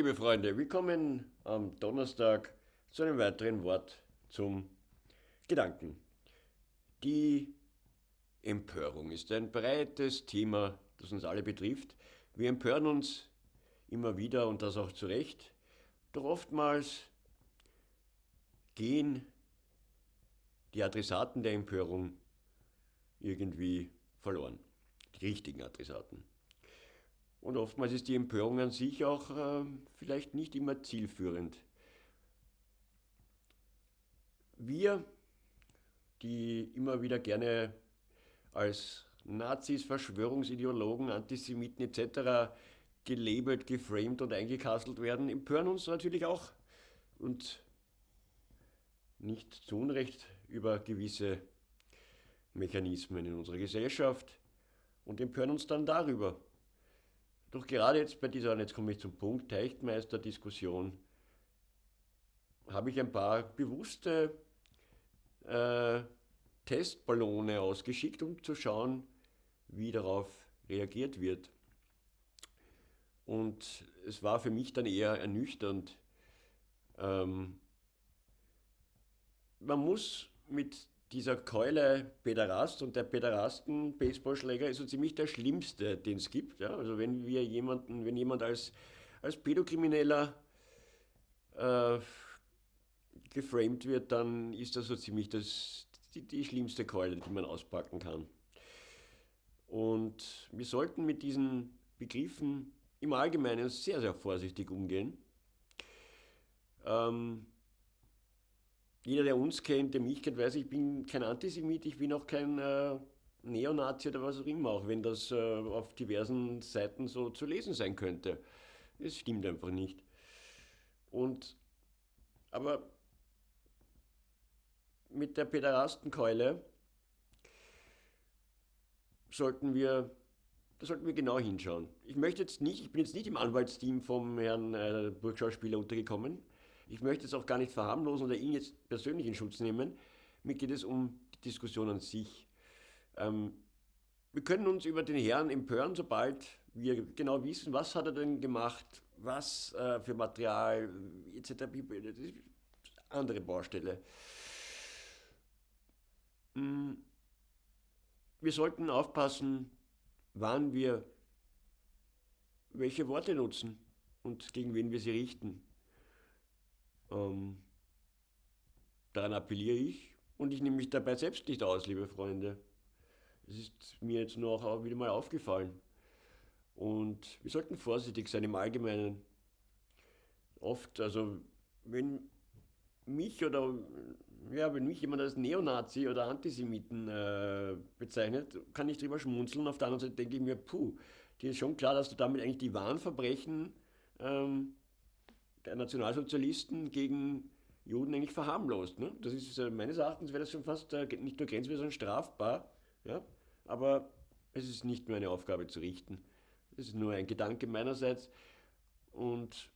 Liebe Freunde, willkommen am Donnerstag zu einem weiteren Wort zum Gedanken. Die Empörung ist ein breites Thema, das uns alle betrifft. Wir empören uns immer wieder und das auch zu Recht, doch oftmals gehen die Adressaten der Empörung irgendwie verloren, die richtigen Adressaten. Und oftmals ist die Empörung an sich auch äh, vielleicht nicht immer zielführend. Wir, die immer wieder gerne als Nazis, Verschwörungsideologen, Antisemiten etc. gelabelt, geframed und eingekastelt werden, empören uns natürlich auch und nicht zu Unrecht über gewisse Mechanismen in unserer Gesellschaft und empören uns dann darüber. Doch gerade jetzt bei dieser, und jetzt komme ich zum Punkt, Teichtmeister-Diskussion, habe ich ein paar bewusste äh, Testballone ausgeschickt, um zu schauen, wie darauf reagiert wird. Und es war für mich dann eher ernüchternd. Ähm, man muss mit dieser Keule Pederast und der Pederasten-Baseballschläger ist so ziemlich der schlimmste, den es gibt. Ja? Also wenn wir jemanden, wenn jemand als, als Pädokrimineller äh, geframed wird, dann ist das so ziemlich das, die, die schlimmste Keule, die man auspacken kann. Und wir sollten mit diesen Begriffen im Allgemeinen sehr, sehr vorsichtig umgehen. Ähm, jeder, der uns kennt, der mich kennt, weiß, ich bin kein Antisemit, ich bin auch kein äh, Neonazi oder was auch immer, auch wenn das äh, auf diversen Seiten so zu lesen sein könnte. Es stimmt einfach nicht. Und, aber mit der Päderastenkeule sollten wir, da sollten wir genau hinschauen. Ich möchte jetzt nicht, ich bin jetzt nicht im Anwaltsteam vom Herrn äh, Burgschauspieler untergekommen. Ich möchte es auch gar nicht verharmlosen oder ihn jetzt persönlich in Schutz nehmen. Mir geht es um die Diskussion an sich. Ähm, wir können uns über den Herrn empören, sobald wir genau wissen, was hat er denn gemacht, was äh, für Material etc. Andere Baustelle. Hm, wir sollten aufpassen, wann wir welche Worte nutzen und gegen wen wir sie richten. Ähm, daran appelliere ich und ich nehme mich dabei selbst nicht aus, liebe Freunde. Es ist mir jetzt nur auch wieder mal aufgefallen. Und wir sollten vorsichtig sein im Allgemeinen. Oft, also wenn mich oder ja, wenn mich jemand als Neonazi oder Antisemiten äh, bezeichnet, kann ich drüber schmunzeln. Auf der anderen Seite denke ich mir, puh, dir ist schon klar, dass du damit eigentlich die wahren Verbrechen ähm, der Nationalsozialisten gegen Juden eigentlich verharmlost. Ne? Das ist äh, meines Erachtens wäre das schon fast äh, nicht nur grenzwertig, sondern strafbar. Ja? Aber es ist nicht meine Aufgabe zu richten. Es ist nur ein Gedanke meinerseits. Und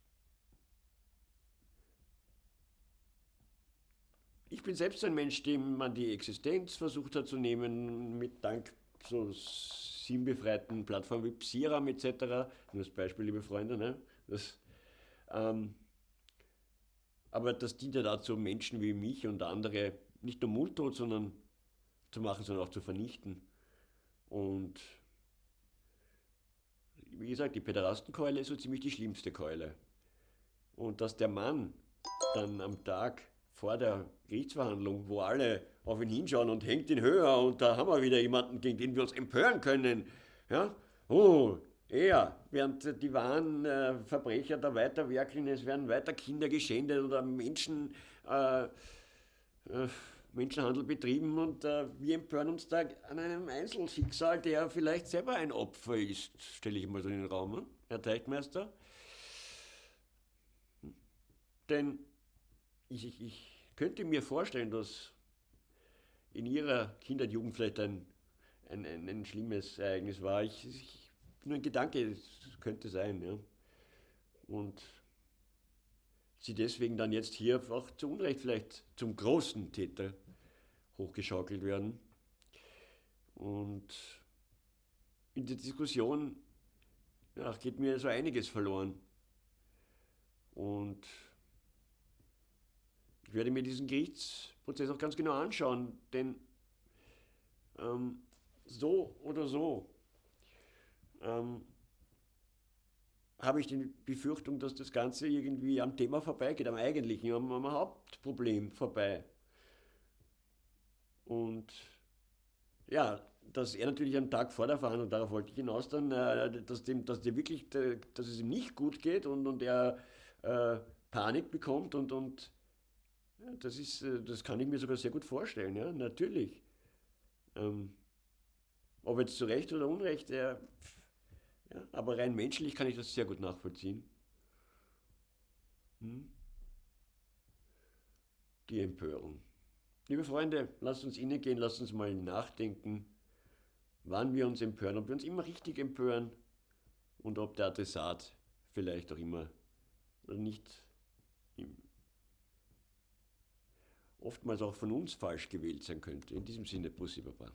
ich bin selbst ein Mensch, dem man die Existenz versucht hat zu nehmen, mit dank so sinnbefreiten Plattformen wie Psiram etc. Nur das Beispiel, liebe Freunde. Ne? Das, ähm, aber das dient ja dazu, Menschen wie mich und andere nicht nur mundtot sondern zu machen, sondern auch zu vernichten. Und wie gesagt, die Pederastenkeule ist so ziemlich die schlimmste Keule. Und dass der Mann dann am Tag vor der Gerichtsverhandlung, wo alle auf ihn hinschauen und hängt ihn höher und da haben wir wieder jemanden, gegen den wir uns empören können. Ja? Oh, er, während die wahren äh, Verbrecher da weiter werkeln, es werden weiter Kinder geschändet oder Menschen, äh, äh, Menschenhandel betrieben und äh, wir empören uns da an einem Einzelschicksal, der vielleicht selber ein Opfer ist, stelle ich mal so in den Raum, hm? Herr Teichmeister. Denn ich, ich, ich könnte mir vorstellen, dass in Ihrer Kindheit, Jugend vielleicht ein, ein, ein, ein schlimmes Ereignis war. Ich, ich, nur ein Gedanke, es könnte sein. Ja. Und Sie deswegen dann jetzt hier auch zu Unrecht vielleicht zum großen Täter hochgeschaukelt werden. Und in der Diskussion ja, geht mir so einiges verloren. Und ich werde mir diesen Gerichtsprozess auch ganz genau anschauen, denn ähm, so oder so ähm, habe ich die Befürchtung, dass das Ganze irgendwie am Thema vorbeigeht, am eigentlichen, am, am Hauptproblem vorbei. Und ja, dass er natürlich am Tag vor der Verhandlung, darauf wollte ich hinaus dann, äh, dass, dem, dass, der wirklich, dass es ihm nicht gut geht und, und er äh, Panik bekommt und, und ja, das, ist, äh, das kann ich mir sogar sehr gut vorstellen, ja, natürlich. Ähm, ob jetzt zu Recht oder Unrecht, er, ja, aber rein menschlich kann ich das sehr gut nachvollziehen. Hm? Die Empörung. Liebe Freunde, lasst uns innegehen, lasst uns mal nachdenken, wann wir uns empören, ob wir uns immer richtig empören und ob der Adressat vielleicht auch immer nicht oftmals auch von uns falsch gewählt sein könnte. In diesem Sinne, Bussi Baba.